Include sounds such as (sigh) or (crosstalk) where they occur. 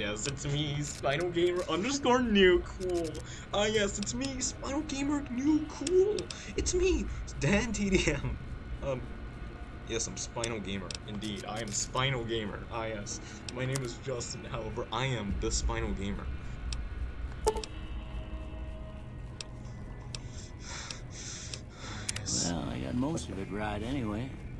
yes, it's me, Spinal Gamer underscore new cool. Ah, yes, it's me, Spinal Gamer new cool. It's me, Dan TDM. Um, yes, I'm Spinal Gamer. Indeed, I am Spinal Gamer. Ah, yes, my name is Justin. However, I am the Spinal Gamer. (sighs) Well, I got most of it right anyway.